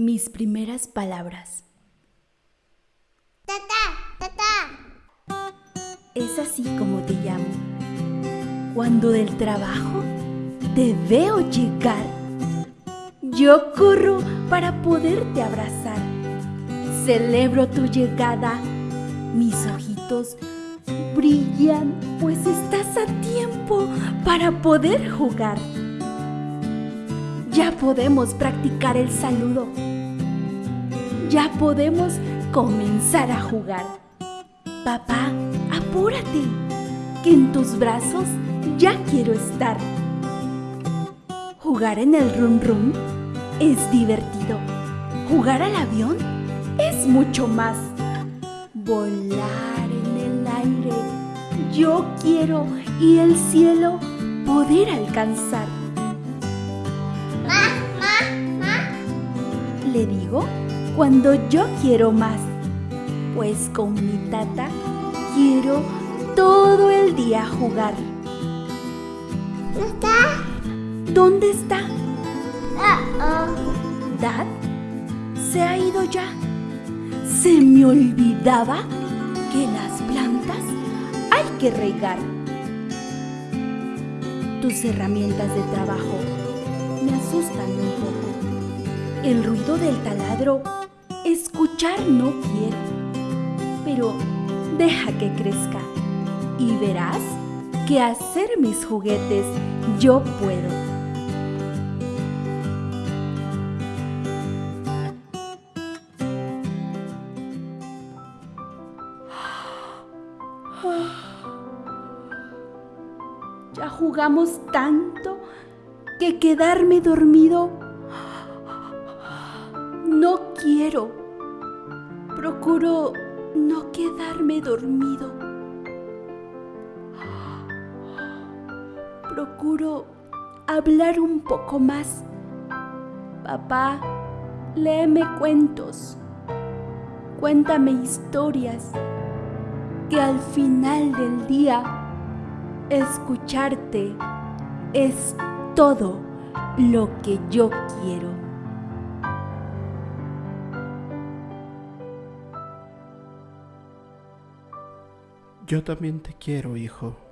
Mis primeras palabras. Tata, tata. Es así como te llamo. Cuando del trabajo te veo llegar, yo corro para poderte abrazar. Celebro tu llegada. Mis ojitos brillan, pues estás a tiempo para poder jugar. Ya podemos practicar el saludo. Ya podemos comenzar a jugar. Papá, apúrate, que en tus brazos ya quiero estar. Jugar en el rum rum es divertido. Jugar al avión es mucho más. Volar en el aire yo quiero y el cielo poder alcanzar. le digo cuando yo quiero más, pues con mi tata quiero todo el día jugar. ¿No está? ¿Dónde está? Oh, ¿Dad? ¿Se ha ido ya? Se me olvidaba que las plantas hay que regar. Tus herramientas de trabajo me asustan un poco. El ruido del taladro escuchar no quiero, pero deja que crezca y verás que hacer mis juguetes yo puedo. Ya jugamos tanto que quedarme dormido no quiero. Procuro no quedarme dormido. Procuro hablar un poco más. Papá, léeme cuentos. Cuéntame historias. Que al final del día, escucharte es todo lo que yo quiero. Yo también te quiero, hijo.